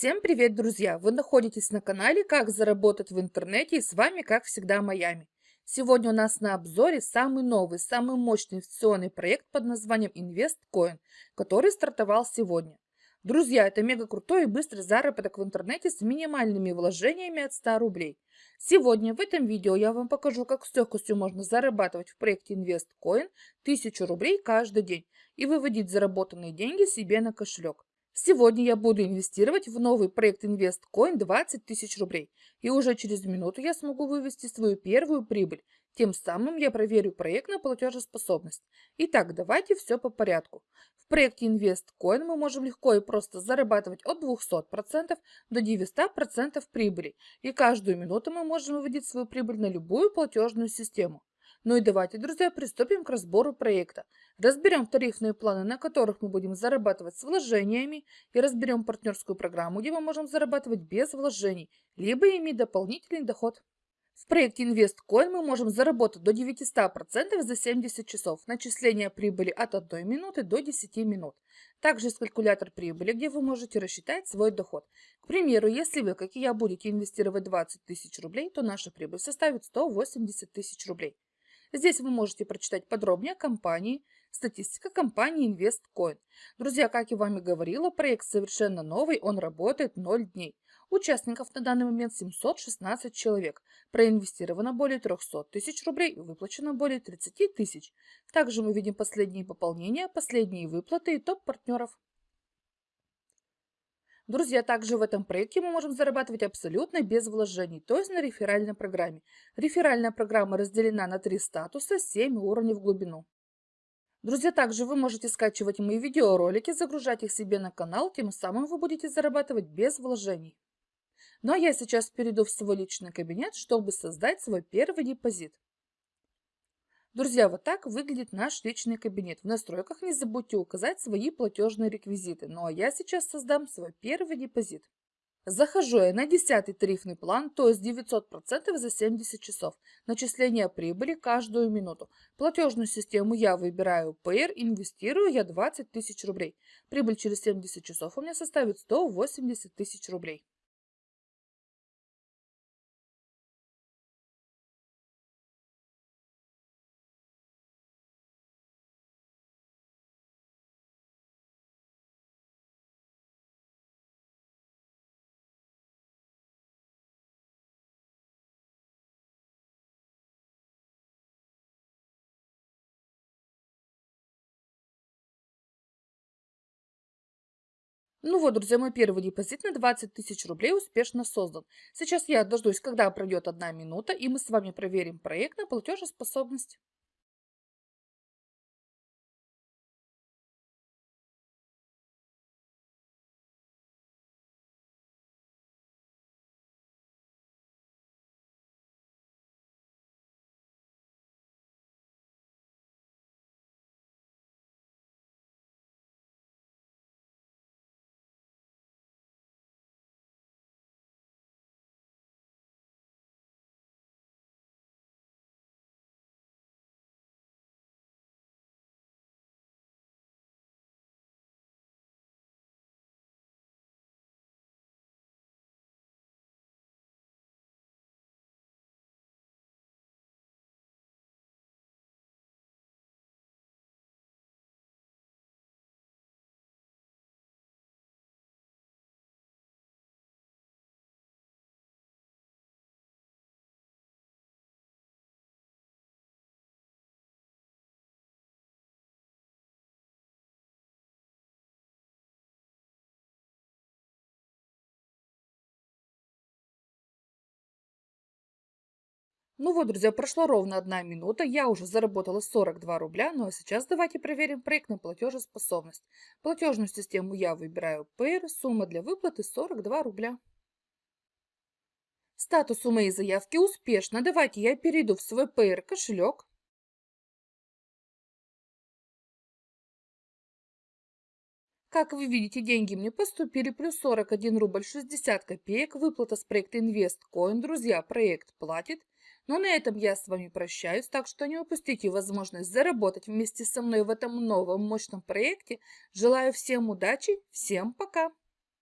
Всем привет, друзья! Вы находитесь на канале «Как заработать в интернете» и с вами, как всегда, Майами. Сегодня у нас на обзоре самый новый, самый мощный инвестиционный проект под названием InvestCoin, который стартовал сегодня. Друзья, это мега крутой и быстрый заработок в интернете с минимальными вложениями от 100 рублей. Сегодня в этом видео я вам покажу, как с легкостью можно зарабатывать в проекте InvestCoin 1000 рублей каждый день и выводить заработанные деньги себе на кошелек. Сегодня я буду инвестировать в новый проект InvestCoin 20 тысяч рублей. И уже через минуту я смогу вывести свою первую прибыль. Тем самым я проверю проект на платежеспособность. Итак, давайте все по порядку. В проекте InvestCoin мы можем легко и просто зарабатывать от 200% до 900% прибыли. И каждую минуту мы можем выводить свою прибыль на любую платежную систему. Ну и давайте, друзья, приступим к разбору проекта. Разберем тарифные планы, на которых мы будем зарабатывать с вложениями, и разберем партнерскую программу, где мы можем зарабатывать без вложений, либо иметь дополнительный доход. В проекте InvestCoin мы можем заработать до 900% за 70 часов, начисление прибыли от 1 минуты до 10 минут. Также есть калькулятор прибыли, где вы можете рассчитать свой доход. К примеру, если вы, как и я, будете инвестировать 20 тысяч рублей, то наша прибыль составит 180 тысяч рублей. Здесь вы можете прочитать подробнее о компании, статистика компании InvestCoin. Друзья, как я вам и говорила, проект совершенно новый, он работает 0 дней. Участников на данный момент 716 человек. Проинвестировано более 300 тысяч рублей и выплачено более 30 тысяч. Также мы видим последние пополнения, последние выплаты и топ партнеров. Друзья, также в этом проекте мы можем зарабатывать абсолютно без вложений, то есть на реферальной программе. Реферальная программа разделена на три статуса, 7 уровней в глубину. Друзья, также вы можете скачивать мои видеоролики, загружать их себе на канал, тем самым вы будете зарабатывать без вложений. Ну а я сейчас перейду в свой личный кабинет, чтобы создать свой первый депозит. Друзья, вот так выглядит наш личный кабинет. В настройках не забудьте указать свои платежные реквизиты. Ну а я сейчас создам свой первый депозит. Захожу я на 10 тарифный план, то есть 900% за 70 часов. Начисление прибыли каждую минуту. Платежную систему я выбираю Payer, инвестирую я 20 тысяч рублей. Прибыль через 70 часов у меня составит 180 тысяч рублей. Ну вот, друзья, мой первый депозит на 20 тысяч рублей успешно создан. Сейчас я дождусь, когда пройдет одна минута, и мы с вами проверим проект на платежеспособность. Ну вот, друзья, прошла ровно одна минута, я уже заработала 42 рубля, ну а сейчас давайте проверим проект на платежеспособность. Платежную систему я выбираю Payer, сумма для выплаты 42 рубля. Статус у моей заявки успешно. Давайте я перейду в свой Payer кошелек. Как вы видите, деньги мне поступили, плюс 41 рубль 60 копеек, выплата с проекта InvestCoin. Друзья, проект платит. Но на этом я с вами прощаюсь, так что не упустите возможность заработать вместе со мной в этом новом мощном проекте. Желаю всем удачи, всем пока!